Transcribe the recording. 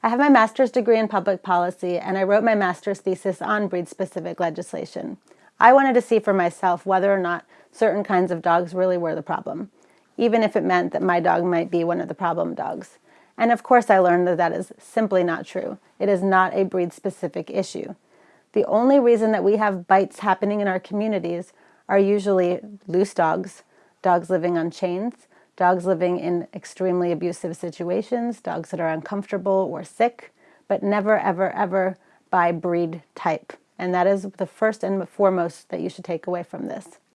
I have my master's degree in public policy and I wrote my master's thesis on breed-specific legislation. I wanted to see for myself whether or not certain kinds of dogs really were the problem, even if it meant that my dog might be one of the problem dogs. And of course I learned that that is simply not true. It is not a breed-specific issue. The only reason that we have bites happening in our communities are usually loose dogs, dogs living on chains, dogs living in extremely abusive situations, dogs that are uncomfortable or sick, but never, ever, ever by breed type. And that is the first and foremost that you should take away from this.